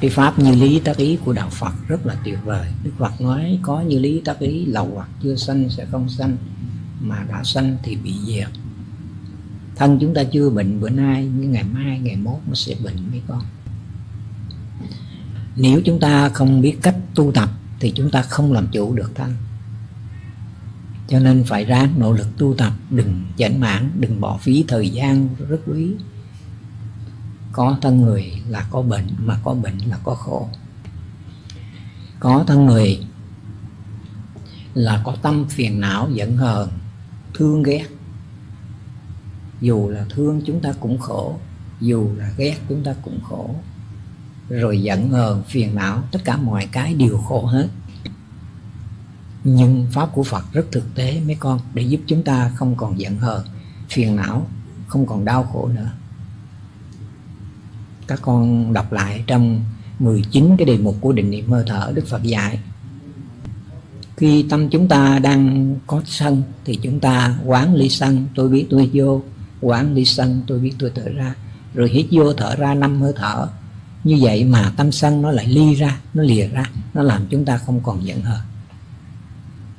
cái pháp như lý tác ý của đạo Phật rất là tuyệt vời. Đức Phật nói có như lý tác ý, lầu hoặc chưa sanh sẽ không sanh, mà đã sanh thì bị diệt. Thân chúng ta chưa bệnh bữa nay, nhưng ngày mai, ngày mốt nó sẽ bệnh mấy con. Nếu chúng ta không biết cách tu tập thì chúng ta không làm chủ được thân. Cho nên phải ráng nỗ lực tu tập, đừng chảnh mãn đừng bỏ phí thời gian rất quý có thân người là có bệnh, mà có bệnh là có khổ. Có thân người là có tâm phiền não, giận hờn, thương ghét. Dù là thương chúng ta cũng khổ, dù là ghét chúng ta cũng khổ. Rồi giận hờn, phiền não, tất cả mọi cái đều khổ hết. Nhưng pháp của phật rất thực tế, mấy con, để giúp chúng ta không còn giận hờn, phiền não, không còn đau khổ nữa các con đọc lại trong 19 cái đề mục của định niệm hơi thở Đức Phật dạy. Khi tâm chúng ta đang có sân, thì chúng ta quán ly sân, tôi biết tôi vô, quán ly sân, tôi biết tôi thở ra. Rồi hít vô thở ra năm hơi thở. Như vậy mà tâm sân nó lại ly ra, nó lìa ra, nó làm chúng ta không còn giận hờn.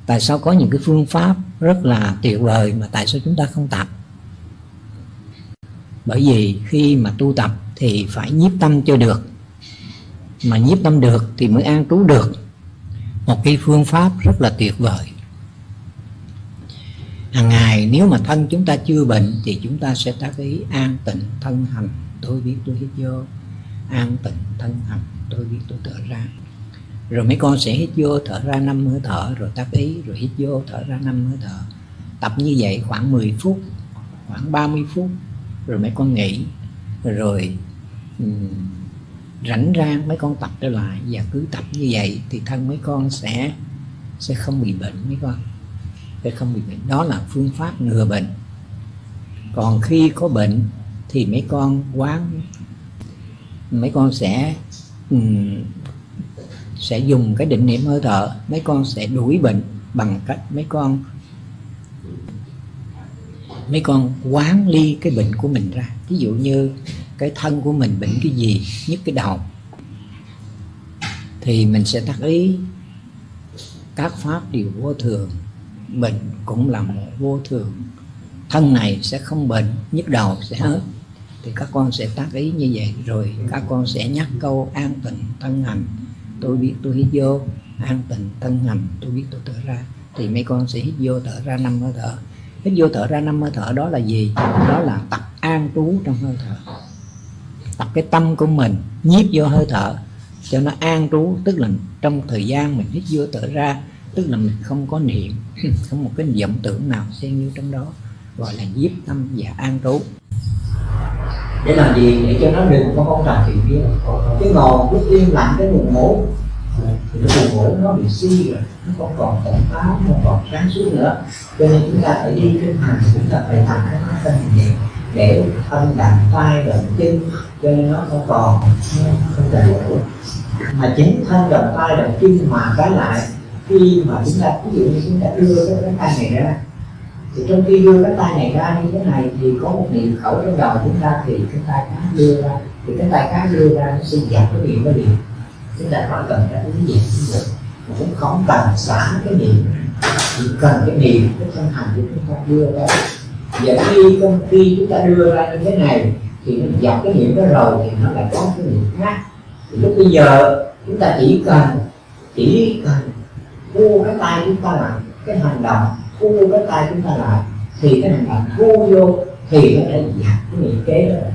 Tại sao có những cái phương pháp rất là tuyệt vời mà tại sao chúng ta không tập? Bởi vì khi mà tu tập thì phải nhiếp tâm cho được. Mà nhiếp tâm được thì mới an trú được. Một cái phương pháp rất là tuyệt vời. Hàng ngày nếu mà thân chúng ta chưa bệnh thì chúng ta sẽ tác ý an tịnh thân hành. Tôi biết, tôi hít vô. An tịnh thân hành. Tôi biết, tôi thở ra. Rồi mấy con sẽ hít vô, thở ra năm hơi thở. Rồi tác ý, rồi hít vô, thở ra năm hơi thở. Tập như vậy khoảng 10 phút, khoảng 30 phút. Rồi mấy con nghỉ. Rồi rảnh rang mấy con tập trở lại và cứ tập như vậy thì thân mấy con sẽ sẽ không bị bệnh mấy con. Sẽ không bị bệnh. Đó là phương pháp ngừa bệnh. Còn khi có bệnh thì mấy con quán mấy con sẽ um, sẽ dùng cái định niệm hơi thở. Mấy con sẽ đuổi bệnh bằng cách mấy con mấy con quán ly cái bệnh của mình ra. Ví dụ như cái thân của mình bệnh cái gì, nhất cái đầu thì mình sẽ tác ý các pháp đều vô thường. Bệnh cũng là một vô thường. Thân này sẽ không bệnh, nhức đầu sẽ hết thì các con sẽ tác ý như vậy. Rồi các con sẽ nhắc câu an tịnh thân hành. Tôi biết tôi hít vô, an tịnh thân hành, tôi biết tôi thở ra. Thì mấy con sẽ hít vô thở ra năm hơi thở. Hít vô thở ra năm hơi thở đó là gì? Đó là tập an trú trong hơi thở tập cái tâm của mình nhiếp vô hơi thở, cho nó an trú, tức là trong thời gian mình hít vô thở ra, tức là mình không có niệm, không một cái vọng tưởng nào xen như trong đó, gọi là nhiếp tâm và an trú. Để làm gì? Để cho nó đừng có không trào chuyện kia cái ngồi cứ yên lặng cái buồn ngủ, thì cái buồn ngủ nó bị suy rồi, nó không còn tỉnh táo, không còn sáng suốt nữa. Cho nên chúng ta phải đi kinh hành, chúng ta phải tập cái nó thân nhẹ để thân đặt tay động chân, cho nên nó không còn không đầy đủ mà chính thân động tay động chân mà cái lại, khi mà chúng ta, ví dụ như chúng ta đưa cái cái tay này ra, thì trong khi đưa cái tay này ra như thế này, thì có một niệm khẩu trong đầu chúng ta, thì cái tay khác đưa ra, thì cái tay khác đưa ra nó sẽ giảm cái niệm cái niệm chúng ta khỏi cần cái cái gì cũng được cũng không cần xả cái niệm, chỉ cần cái niệm cái thân hành của chúng ta đưa ra và khi công khi chúng ta đưa ra như thế này, thì nó dọc cái niệm đó rồi thì nó lại có cái niệm khác. Thì lúc bây giờ, chúng ta chỉ cần chỉ cần thu cái tay chúng ta lại cái hành động thu cái tay chúng ta lại thì cái hành động thu vô thì nó đã dạt cái niệm kế đó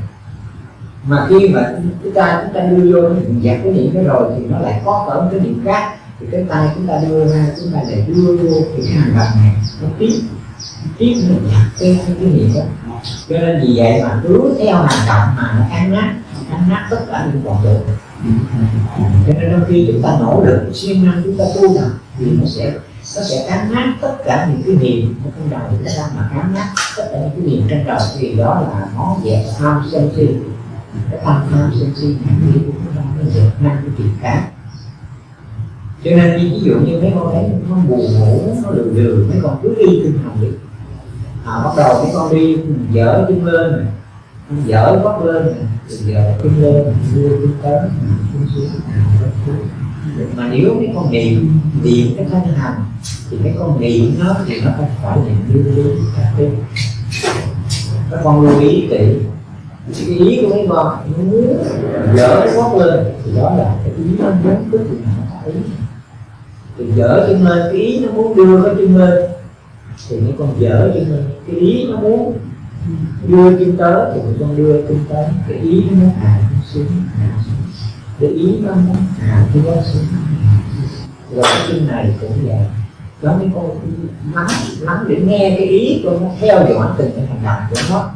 mà khi mà chúng ta chúng ta đưa vô nó dạt cái niệm đó rồi thì nó lại có ở một cái niệm khác. Thì cái tay chúng ta đưa ra, chúng ta để đưa vô thì cái hành động này nó tiếp tiếp mình dạt cái cái niệm đó. Cho nên vì vậy mà cứ theo hành động mà nó ăn nát ăn nát tất cả những còn được. Cho nên đôi khi chúng ta nỗ lực, siêng năng chúng ta tu tập thì nó sẽ nó sẽ cắn nát tất cả những cái niệm ở trong đầu chúng ta mà cắn nát tất cả những cái niệm trong đầu. Thì đó là nó dẹp tham sân si. Cái tham tham sân si những niệm của chúng ta nó dẹp năng cái chuyện khác. Cho nên ví dụ như mấy con thấy nó buồn ngủ, nó lừ lừ mấy con cứ đi tinh thần đi à, bắt đầu cái con đi dở chân lên. Này dở gót lên dở chân lên đưa chân tới xuống. Mà nếu cái con niệm niệm cái thân hành thì cái con niệm nó thì nó không phải niệm đưa đưa các các con lưu ý kỹ. Cái ý của mấy con nó muốn dở cái lên thì đó là cái ý nó muốn cái gì nó ý thì dở chân lên cái ý nó muốn đưa cái chân lên thì mấy con dở cho mình cái ý nó muốn đưa kinh tới, thì mấy con đưa kinh tới, cái ý nó muốn hạ xuống hạ xuống. Cái ý nó muốn hạ cái đó xuống. Rồi cái chân này cũng vậy. Đó mấy con lắng lắng để nghe cái ý con nó theo dõi từng cái hành động của nó.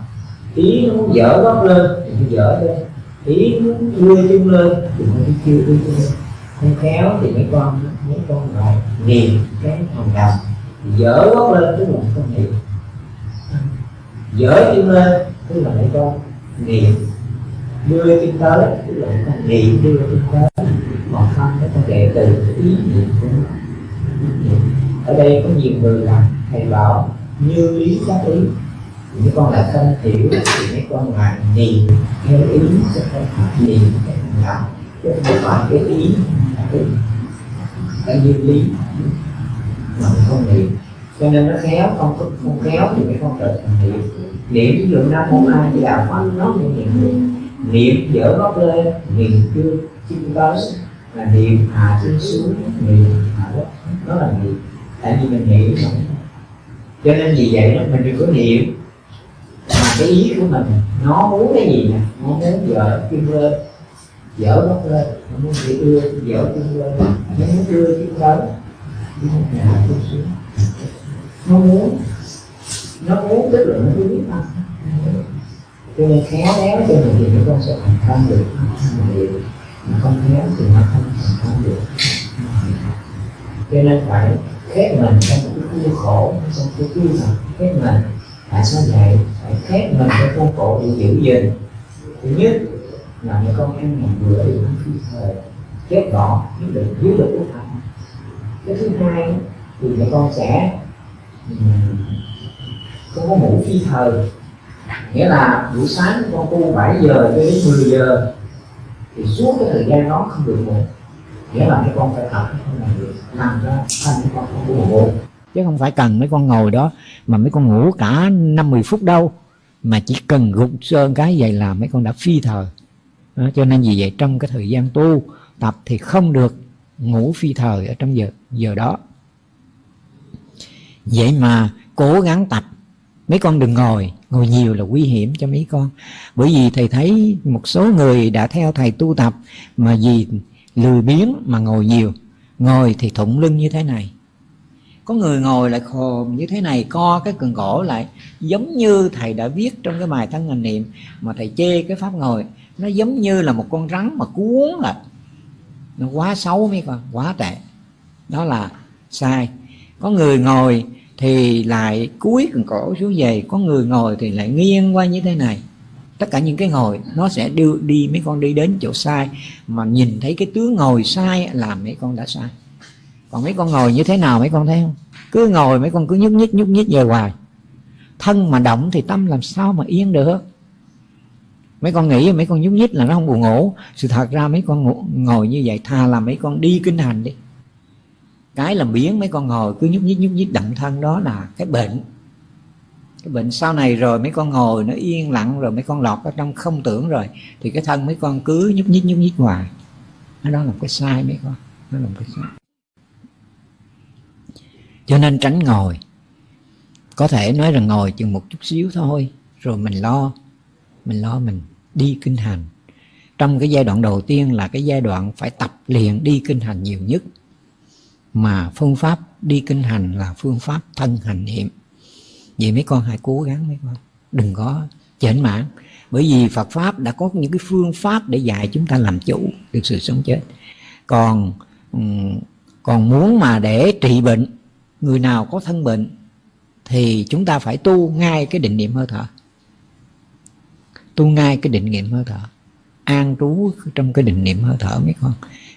Ý nó muốn dở gót lên, thì nó dở lên. Ý nó muốn đưa chân lên, thì nó đi chưa đưa chân lên. Không khéo thì mấy con mấy con lại niệm cái hành động dở gót lên, tức là không hiểu. Dở chân lên, tức là mấy con niệm. Đưa chân tới, tức là con niệm. Đưa chân tới, còn không mấy con đệ từ ý niệm của nó. Ở đây có nhiều người là thầy bảo, như ý các ý. Những con là không hiểu, thì mấy con là niệm. Theo ý chứ không phải niệm cái hành động chứ không phải cái ý là cái như lý mà mình không niệm cho nên nó khéo, không có không khéo thì cái con tự thành niệm niệm ví dụ nam mô a di đà phật, nó như niệm niệm dở gốc lên, niệm chưa chim tới. Là niệm hạ chân xuống, niệm hạ đất đó là niệm. Tại vì mình niệm mà. Cho nên vì vậy đó, mình đừng có niệm. Mà cái ý của mình, nó muốn cái gì nè? Nó muốn dở chân lên. Dở gốc lên. Nó muốn bị đưa dở chân lên. Nó muốn đưa chân tới nó muốn. Hạ xuống nó muốn nó muốn tức là nó biết không cho nên khéo léo cho mình thì nó con sẽ thành công được. Mà không khéo thì nó không thành công được. Cho nên phải khép mình trong cái khuôn khổ, trong cái khuôn thật khép mình. Tại sao vậy? Phải khép mình trong khuôn khổ để giữ gìn. Thứ nhất là mấy con ăn mình vừa thì không phi thời. Khép gọn nhất định dưới được cái thật cái thứ hai thì mẹ con sẽ ừ, không có ngủ phi thời. Nghĩa là buổi sáng con tu 7 giờ cho đến 10 giờ thì suốt cái thời gian đó không được ngủ. Nghĩa là mấy con phải tập không làm được nằm ra thành mấy con không có ngủ. Chứ không phải cần mấy con ngồi đó mà mấy con ngủ cả năm mười phút đâu. Mà chỉ cần gục sơn cái vậy là mấy con đã phi thời. Đó, cho nên vì vậy trong cái thời gian tu tập thì không được ngủ phi thời ở trong giờ giờ đó. Vậy mà cố gắng tập, mấy con đừng ngồi ngồi nhiều là nguy hiểm cho mấy con. Bởi vì thầy thấy một số người đã theo thầy tu tập mà vì lười biếng mà ngồi nhiều. Ngồi thì thụng lưng như thế này. Có người ngồi lại khồm như thế này, co cái cần cổ lại, giống như thầy đã viết trong cái bài thân hành niệm mà thầy chê cái pháp ngồi. Nó giống như là một con rắn mà cuốn lại nó quá xấu mấy con, quá tệ. Đó là sai. Có người ngồi thì lại cúi cần cổ xuống về, có người ngồi thì lại nghiêng qua như thế này. Tất cả những cái ngồi, nó sẽ đưa đi mấy con đi đến chỗ sai, mà nhìn thấy cái tướng ngồi sai làm mấy con đã sai. Còn mấy con ngồi như thế nào mấy con thấy không? Cứ ngồi mấy con cứ nhúc nhích nhúc nhích về hoài. Thân mà động thì tâm làm sao mà yên được? Mấy con nghĩ mấy con nhúc nhích là nó không buồn ngủ. Sự thật ra mấy con ngủ, ngồi như vậy thà là mấy con đi kinh hành đi. Cái làm biến mấy con ngồi cứ nhúc nhích nhúc nhích động thân đó là cái bệnh. Cái bệnh sau này rồi mấy con ngồi nó yên lặng rồi mấy con lọt ở trong không tưởng rồi thì cái thân mấy con cứ nhúc nhích nhúc nhích hoài. Đó là cái sai mấy con. Nó là cái sai. Cho nên tránh ngồi. Có thể nói rằng ngồi chừng một chút xíu thôi rồi mình lo. Mình lo mình đi kinh hành. Trong cái giai đoạn đầu tiên là cái giai đoạn phải tập luyện đi kinh hành nhiều nhất. Mà phương pháp đi kinh hành là phương pháp thân hành niệm. Vậy mấy con hãy cố gắng mấy con. Đừng có chểnh mãn bởi vì Phật pháp đã có những cái phương pháp để dạy chúng ta làm chủ được sự sống chết. Còn còn muốn mà để trị bệnh, người nào có thân bệnh thì chúng ta phải tu ngay cái định niệm hơi thở tu ngay cái định niệm hơi thở. An trú trong cái định niệm hơi thở mấy con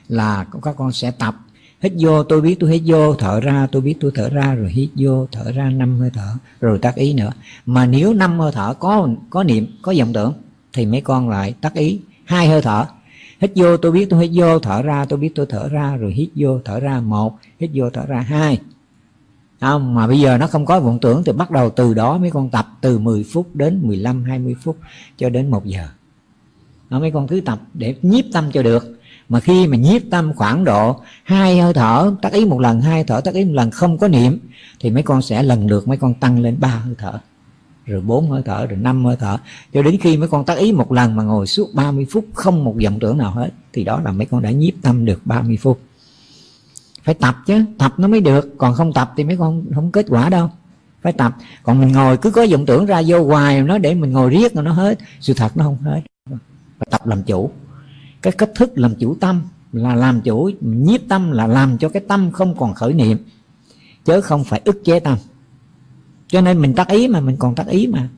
là các con sẽ tập. Hít vô, tôi biết tôi hít vô, thở ra, tôi biết tôi thở ra, rồi hít vô, thở ra năm hơi thở, rồi tác ý nữa. Mà nếu năm hơi thở có có niệm, có vọng tưởng, thì mấy con lại tác ý hai hơi thở. Hít vô, tôi biết tôi hít vô, thở ra, tôi biết tôi thở ra, rồi hít vô, thở ra một, hít vô, thở ra hai không mà bây giờ nó không có vọng tưởng thì bắt đầu từ đó mấy con tập từ 10 phút đến 15 20 phút cho đến 1 giờ. Đó, mấy con cứ tập để nhiếp tâm cho được. Mà khi mà nhiếp tâm khoảng độ hai hơi thở tác ý một lần hai thở tác ý một lần không có niệm thì mấy con sẽ lần lượt mấy con tăng lên ba hơi thở rồi bốn hơi thở rồi năm hơi thở. Cho đến khi mấy con tác ý một lần mà ngồi suốt 30 phút không một vọng tưởng nào hết thì đó là mấy con đã nhiếp tâm được 30 phút phải tập chứ, tập nó mới được. Còn không tập thì mấy con không kết quả đâu. Phải tập. Còn mình ngồi, cứ có vọng tưởng ra vô hoài nó để mình ngồi riết rồi nó hết. Sự thật nó không hết. Phải tập làm chủ. Cái cách thức làm chủ tâm là làm chủ, nhiếp tâm là làm cho cái tâm không còn khởi niệm. Chứ không phải ức chế tâm. Cho nên mình tác ý mà, mình còn tác ý mà.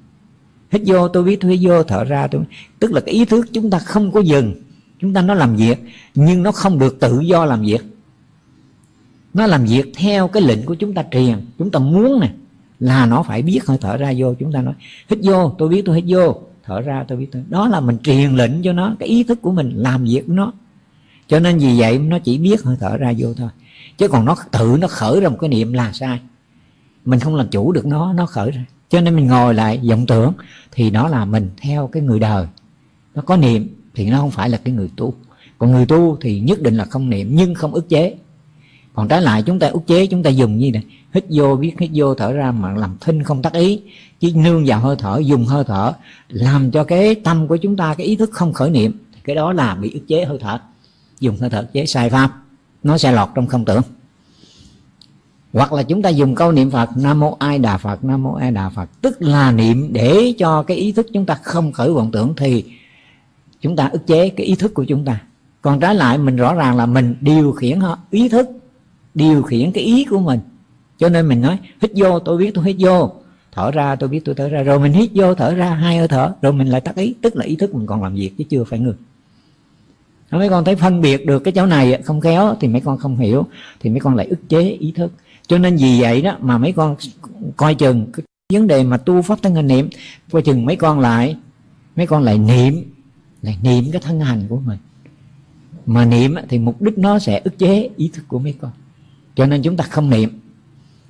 Hít vô, tôi biết tôi hít vô, thở ra, tôi tức là cái ý thức chúng ta không có dừng. Chúng ta nó làm việc, nhưng nó không được tự do làm việc nó làm việc theo cái lệnh của chúng ta truyền. Chúng ta muốn nè, là nó phải biết hơi thở ra vô. Chúng ta nói, hít vô, tôi biết tôi hít vô. Thở ra, tôi biết tôi đó là mình truyền lệnh cho nó, cái ý thức của mình làm việc của nó. Cho nên vì vậy nó chỉ biết hơi thở ra vô thôi. Chứ còn nó tự nó khởi ra một cái niệm là sai. Mình không làm chủ được nó nó khởi ra. Cho nên mình ngồi lại, vọng tưởng, thì nó là mình theo cái người đời. Nó có niệm thì nó không phải là cái người tu. Còn người tu thì nhất định là không niệm, nhưng không ức chế còn trái lại chúng ta ức chế, chúng ta dùng như này hít vô, biết hít vô, thở ra mà làm thinh không tác ý. Chỉ nương vào hơi thở, dùng hơi thở, làm cho cái tâm của chúng ta, cái ý thức không khởi niệm cái đó là bị ức chế hơi thở. Dùng hơi thở chế, sai pháp. Nó sẽ lọt trong không tưởng. Hoặc là chúng ta dùng câu niệm Phật, Nam Mô Ai Đà Phật, Nam Mô Ai Đà Phật. Tức là niệm để cho cái ý thức chúng ta không khởi vọng tưởng, thì chúng ta ức chế cái ý thức của chúng ta. Còn trái lại, mình rõ ràng là mình điều khiển ý thức điều khiển cái ý của mình. Cho nên mình nói, hít vô, tôi biết tôi hít vô. Thở ra, tôi biết tôi thở ra. Rồi mình hít vô, thở ra, hai hơi thở, rồi mình lại tắt ý. Tức là ý thức mình còn làm việc chứ chưa phải ngừng. Mấy con thấy phân biệt được cái chỗ này không khéo, thì mấy con không hiểu, thì mấy con lại ức chế ý thức. Cho nên vì vậy đó mà mấy con coi chừng cái vấn đề mà tu pháp thân hành niệm, coi chừng mấy con lại, mấy con lại niệm lại niệm cái thân hành của mình. Mà niệm thì mục đích nó sẽ ức chế ý thức của mấy con cho nên chúng ta không niệm,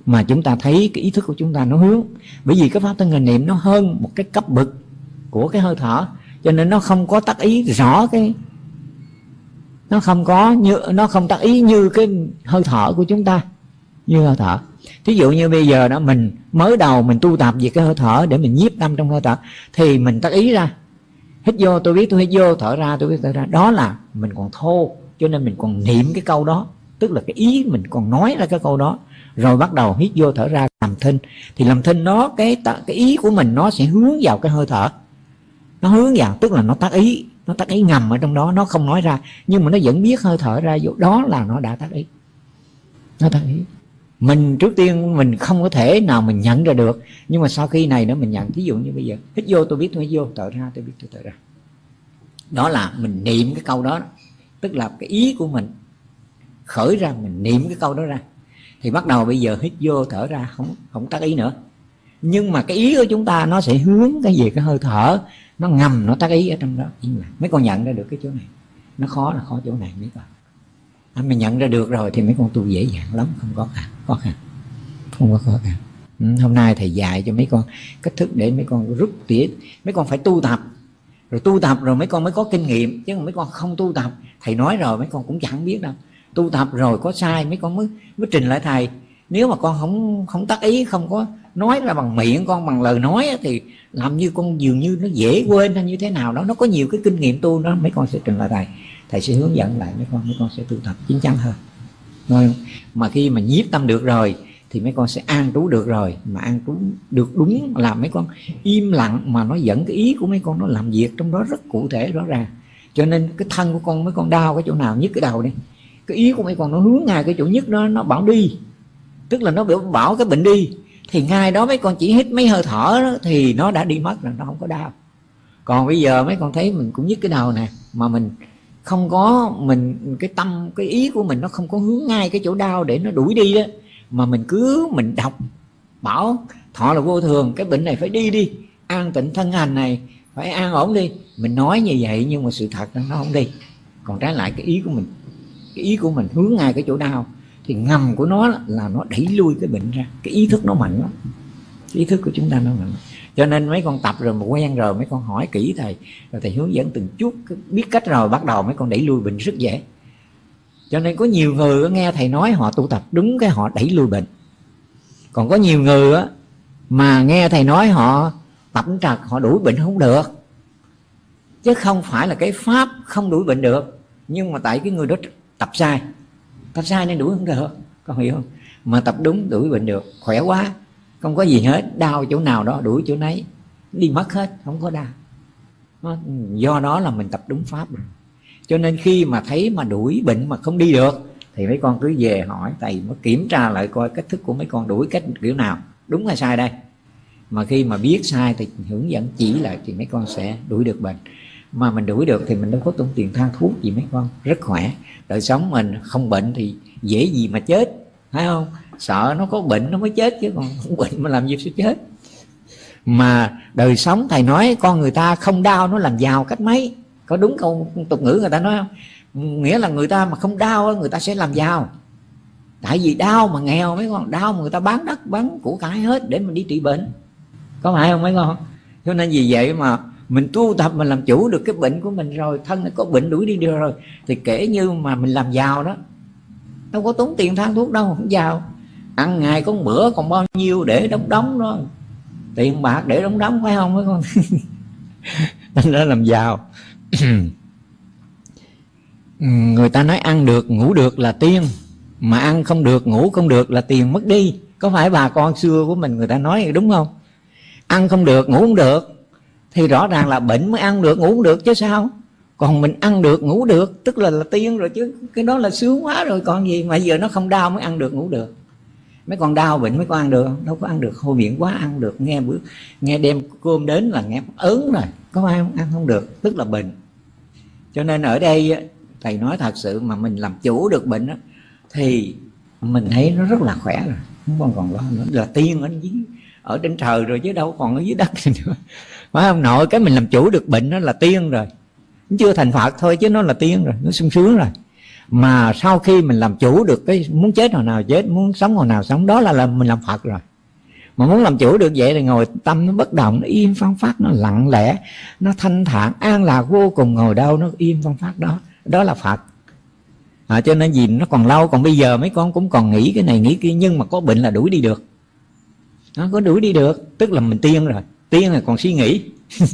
mà chúng ta thấy cái ý thức của chúng ta nó hướng. Bởi vì cái pháp thân hình niệm nó hơn một cái cấp bậc của cái hơi thở, cho nên nó không có tác ý rõ cái, nó không có như, nó không tác ý như cái hơi thở của chúng ta, như hơi thở. Thí dụ như bây giờ đó, mình mới đầu mình tu tập về cái hơi thở để mình nhiếp tâm trong hơi thở, thì mình tác ý ra. Hít vô, tôi biết tôi hít vô, thở ra, tôi biết thở ra. Đó là mình còn thô, cho nên mình còn niệm cái câu đó tức là cái ý mình còn nói ra cái câu đó. Rồi bắt đầu hít vô thở ra, làm thinh. Thì làm thinh nó, cái cái ý của mình nó sẽ hướng vào cái hơi thở. Nó hướng vào, tức là nó tác ý, nó tác ý ngầm ở trong đó, nó không nói ra. Nhưng mà nó vẫn biết hơi thở ra vô, đó là nó đã tác ý. Nó tác ý. Mình trước tiên, mình không có thể nào mình nhận ra được. Nhưng mà sau khi này nữa mình nhận ví dụ như bây giờ, hít vô, tôi biết, tôi hít vô, thở ra, tôi biết, tôi thở ra. Đó là mình niệm cái câu đó. Tức là cái ý của mình khởi ra mình niệm cái câu đó ra. Thì bắt đầu bây giờ hít vô thở ra không không tác ý nữa. Nhưng mà cái ý của chúng ta nó sẽ hướng cái gì cái hơi thở nó ngầm nó tác ý ở trong đó. Mấy con nhận ra được cái chỗ này. Nó khó là khó chỗ này mấy con à, mình nhận ra được rồi thì mấy con tu dễ dàng lắm không có khăn khó khăn. Không có khó khăn. Ừ, hôm nay thầy dạy cho mấy con cách thức để mấy con rút tỉa. Mấy con phải tu tập. Rồi tu tập rồi mấy con mới có kinh nghiệm. Chứ mấy con không tu tập thầy nói rồi mấy con cũng chẳng biết đâu tu tập rồi có sai mấy con mới mới trình lại thầy. Nếu mà con không không tác ý không có nói ra bằng miệng con bằng lời nói thì làm như con dường như nó dễ quên hay như thế nào đó. Nó có nhiều cái kinh nghiệm tu đó mấy con sẽ trình lại thầy. Thầy sẽ hướng dẫn lại mấy con mấy con sẽ tu tập chín chắn hơn. Rồi, mà khi mà nhiếp tâm được rồi thì mấy con sẽ an trú được rồi. Mà an trú được đúng là mấy con im lặng mà nó dẫn cái ý của mấy con nó làm việc trong đó rất cụ thể rõ ràng. Cho nên cái thân của con mấy con đau cái chỗ nào nhất cái đầu đi cái ý của mấy con nó hướng ngay cái chỗ nhất đó nó bảo đi. Tức là nó biểu bảo cái bệnh đi. Thì ngay đó mấy con chỉ hít mấy hơi thở đó, thì nó đã đi mất rồi nó không có đau. Còn bây giờ mấy con thấy mình cũng nhức cái đầu nè mà mình không có mình cái tâm cái ý của mình nó không có hướng ngay cái chỗ đau để nó đuổi đi đó. Mà mình cứ mình đọc bảo thọ là vô thường cái bệnh này phải đi đi an tịnh thân hành này phải an ổn đi. Mình nói như vậy nhưng mà sự thật nó không đi. Còn trái lại cái ý của mình cái ý của mình hướng ngay cái chỗ đau. Thì ngầm của nó là nó đẩy lui cái bệnh ra. Cái ý thức nó mạnh lắm. Cái ý thức của chúng ta nó mạnh. Cho nên mấy con tập rồi mà quen rồi, mấy con hỏi kỹ thầy, rồi thầy hướng dẫn từng chút biết cách rồi, bắt đầu mấy con đẩy lui bệnh rất dễ. Cho nên có nhiều người nghe thầy nói họ tu tập, đúng cái họ đẩy lui bệnh. Còn có nhiều người á, mà nghe thầy nói họ tập trật, họ đuổi bệnh không được. Chứ không phải là cái pháp không đuổi bệnh được, nhưng mà tại cái người đó tập sai. Tập sai nên đuổi không được. Con hiểu không? Mà tập đúng đuổi bệnh được. Khỏe quá. Không có gì hết. Đau chỗ nào đó, đuổi chỗ nấy. Đi mất hết. Không có đau. Do đó là mình tập đúng pháp cho nên khi mà thấy mà đuổi bệnh mà không đi được, thì mấy con cứ về hỏi thầy mới kiểm tra lại coi cách thức của mấy con đuổi cách kiểu nào. Đúng hay sai đây? Mà khi mà biết sai thì hướng dẫn chỉ lại thì mấy con sẽ đuổi được bệnh mà mình đuổi được thì mình đâu có tốn tiền than thuốc gì mấy con. Rất khỏe. Đời sống mình không bệnh thì dễ gì mà chết. Phải không? Sợ nó có bệnh nó mới chết chứ. Còn không bệnh mà làm gì sẽ chết. Mà đời sống thầy nói con người ta không đau nó làm giàu cách mấy. Có đúng câu tục ngữ người ta nói không? Nghĩa là người ta mà không đau người ta sẽ làm giàu. Tại vì đau mà nghèo mấy con. Đau mà người ta bán đất, bán của cải hết để mình đi trị bệnh. Có phải không mấy con? Cho nên vì vậy mà mình tu tập mình làm chủ được cái bệnh của mình rồi, thân nó có bệnh đuổi đi được rồi, thì kể như mà mình làm giàu đó. Đâu có tốn tiền than thuốc đâu, không giàu. Ăn ngày có bữa còn bao nhiêu để đóng đóng đó. Tiền bạc để đóng đóng, phải không? Mấy con thành ra làm giàu. Người ta nói ăn được, ngủ được là tiên. Mà ăn không được, ngủ không được là tiền mất đi. Có phải bà con xưa của mình người ta nói đúng không? Ăn không được, ngủ không được thì rõ ràng là bệnh mới ăn được ngủ không được chứ sao? Còn mình ăn được ngủ được tức là là tiên rồi chứ. Cái đó là sướng quá rồi còn gì mà giờ nó không đau mới ăn được ngủ được. Mấy con đau bệnh mấy con ăn được đâu có ăn được. Hôi miệng quá ăn được nghe bữa nghe đem cơm đến là nghe ớn rồi có ai không? Ăn không được tức là bệnh. Cho nên ở đây thầy nói thật sự mà mình làm chủ được bệnh đó, thì mình thấy nó rất là khỏe rồi. Không còn còn lo nữa. Là tiên ở dưới ở trên trời rồi chứ đâu còn ở dưới đất nữa phải không? Nội cái mình làm chủ được bệnh nó là tiên rồi. Nó chưa thành phật thôi chứ nó là tiên rồi nó sung sướng rồi. Mà sau khi mình làm chủ được cái muốn chết hồi nào chết muốn sống hồi nào sống đó là, là mình làm phật rồi. Mà muốn làm chủ được vậy thì ngồi tâm nó bất động nó im phong phát nó lặng lẽ nó thanh thản an lạc vô cùng ngồi đâu nó im phong phát đó. Đó là phật. À, cho nên gì nó còn lâu còn bây giờ mấy con cũng còn nghĩ cái này nghĩ kia nhưng mà có bệnh là đuổi đi được. Nó có đuổi đi được tức là mình tiên rồi tiên là còn suy nghĩ.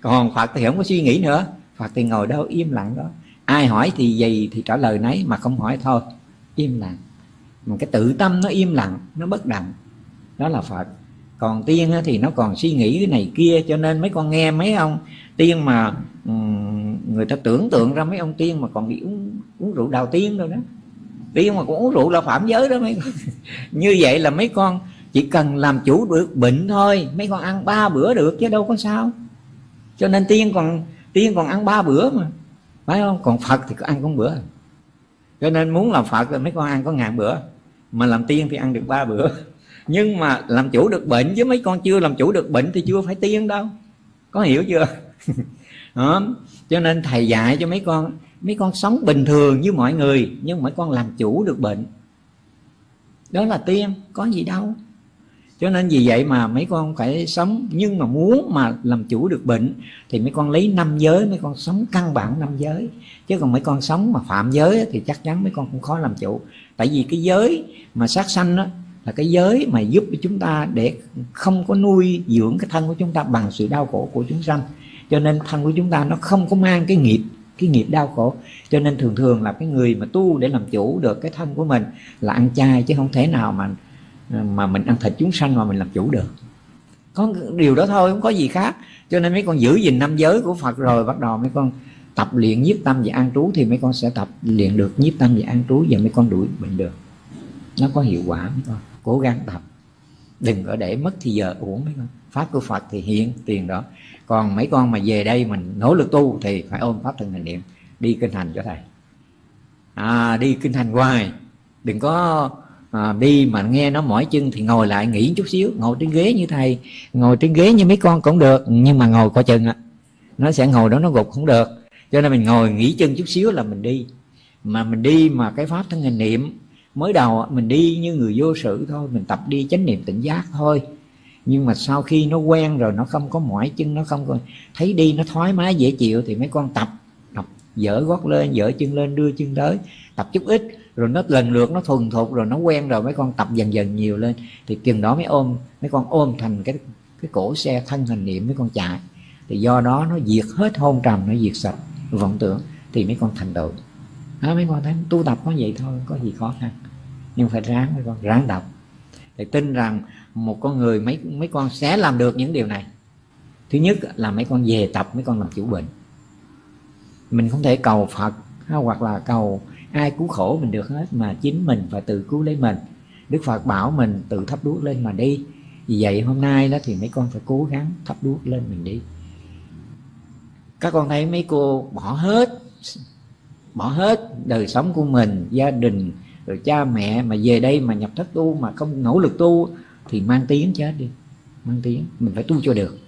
Còn phật thì không có suy nghĩ nữa. Phật thì ngồi đâu im lặng đó. Ai hỏi thì gì thì trả lời nấy mà không hỏi thôi. Im lặng. Mà cái tự tâm nó im lặng nó bất động. Đó là phật. Còn tiên thì nó còn suy nghĩ cái này kia cho nên mấy con nghe mấy ông tiên mà người ta tưởng tượng ra mấy ông tiên mà còn bị uống, uống rượu đào tiên rồi đó. Tiên mà cũng uống rượu là phạm giới đó mấy con. Như vậy là mấy con chỉ cần làm chủ được bệnh thôi, mấy con ăn ba bữa được chứ đâu có sao. Cho nên tiên còn tiên còn ăn ba bữa mà. Phải không? Còn phật thì có ăn con bữa. Cho nên muốn làm phật thì mấy con ăn có ngàn bữa. Mà làm tiên thì ăn được ba bữa. Nhưng mà làm chủ được bệnh, chứ mấy con chưa làm chủ được bệnh thì chưa phải tiên đâu. Có hiểu chưa? Đó. cho nên thầy dạy cho mấy con mấy con sống bình thường như mọi người, nhưng mấy con làm chủ được bệnh. Đó là tiên, có gì đâu cho nên vì vậy mà mấy con phải sống, nhưng mà muốn mà làm chủ được bệnh, thì mấy con lấy năm giới, mấy con sống căn bản năm giới. Chứ còn mấy con sống mà phạm giới thì chắc chắn mấy con cũng khó làm chủ. Tại vì cái giới mà sát sanh đó là cái giới mà giúp cho chúng ta để không có nuôi dưỡng cái thân của chúng ta bằng sự đau khổ của chúng sanh. Cho nên thân của chúng ta nó không có mang cái nghiệp cái nghiệp đau khổ. Cho nên thường thường là cái người mà tu để làm chủ được cái thân của mình là ăn chay, chứ không thể nào mà mà mình ăn thịt chúng sanh mà mình làm chủ được. Có điều đó thôi không có gì khác. Cho nên mấy con giữ gìn năm giới của Phật rồi bắt đầu mấy con tập luyện nhiếp tâm và an trú thì mấy con sẽ tập luyện được nhiếp tâm và an trú và mấy con đuổi bệnh được. Nó có hiệu quả mấy con. Cố gắng tập. Đừng có để mất thì giờ uổng mấy con. Pháp của Phật thì hiện tiền đó. Còn mấy con mà về đây mình nỗ lực tu thì phải ôm pháp thân hành niệm. Đi kinh hành cho thầy. À, đi kinh hành hoài. Đừng có à, đi mà nghe nó mỏi chân thì ngồi lại nghỉ chút xíu ngồi trên ghế như thầy ngồi trên ghế như mấy con cũng được nhưng mà ngồi coi chừng á nó sẽ ngồi đó nó gục không được. Cho nên mình ngồi nghỉ chân chút xíu là mình đi. Mà mình đi mà cái pháp thân hình niệm mới đầu mình đi như người vô sự thôi mình tập đi chánh niệm tỉnh giác thôi. Nhưng mà sau khi nó quen rồi nó không có mỏi chân nó không có thấy đi nó thoải mái dễ chịu thì mấy con tập tập dở gót lên dở chân lên đưa chân tới tập chút ít rồi nó lần lượt nó thuần thục rồi nó quen rồi mấy con tập dần dần nhiều lên. Thì chừng đó mới ôm mấy con ôm thành cái cái cổ xe thân hình niệm mấy con chạy. Thì do đó nó diệt hết hôn trầm nó diệt sạch vọng tưởng thì mấy con thành tựu. Đó, mấy con thấy tu tập có vậy thôi có gì khó khăn. Nhưng phải ráng mấy con ráng đọc để tin rằng một con người mấy mấy con sẽ làm được những điều này. Thứ nhất là mấy con về tập mấy con làm chủ bệnh. Mình không thể cầu phật hoặc là cầu ai cứu khổ mình được hết, mà chính mình phải tự cứu lấy mình. Đức phật bảo mình tự thắp đuốc lên mà đi. Vì vậy hôm nay đó thì mấy con phải cố gắng thắp đuốc lên mình đi. Các con thấy mấy cô bỏ hết bỏ hết đời sống của mình, gia đình, rồi cha mẹ mà về đây mà nhập thất tu mà không nỗ lực tu thì mang tiếng chết đi. Mang tiếng, mình phải tu cho được.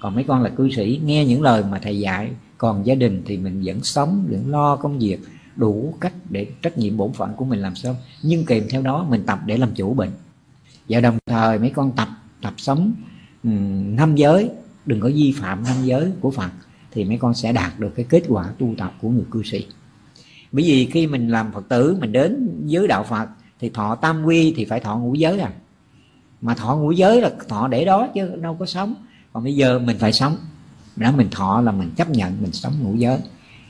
Còn mấy con là cư sĩ, nghe những lời mà thầy dạy, còn gia đình thì mình vẫn sống, vẫn lo công việc đủ cách để trách nhiệm bổn phận của mình làm xong nhưng kèm theo đó mình tập để làm chủ bệnh. Và đồng thời mấy con tập tập sống um, năm giới đừng có vi phạm năm giới của Phật thì mấy con sẽ đạt được cái kết quả tu tập của người cư sĩ. Bởi vì khi mình làm Phật tử mình đến giới đạo Phật thì thọ tam quy thì phải thọ ngũ giới à. Mà thọ ngũ giới là thọ để đó chứ đâu có sống. Còn bây giờ mình phải sống. Đó mình thọ là mình chấp nhận mình sống ngũ giới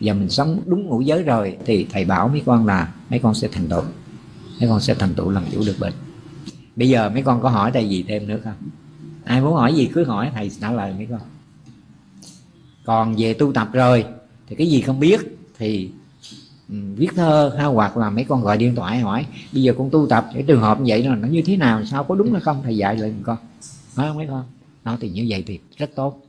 và mình sống đúng ngũ giới rồi thì thầy bảo mấy con là mấy con sẽ thành tựu. Mấy con sẽ thành tựu làm chủ được bệnh. Bây giờ mấy con có hỏi thầy gì thêm nữa không? Ai muốn hỏi gì cứ hỏi, thầy trả lời mấy con. Còn về tu tập rồi thì cái gì không biết thì ừ, viết thơ ha hoặc là mấy con gọi điện thoại hỏi, bây giờ con tu tập, cái trường hợp như vậy là nó như thế nào, sao, có đúng hay không? Thầy dạy lại con nói không mấy con? Nó thì như vậy thì rất tốt.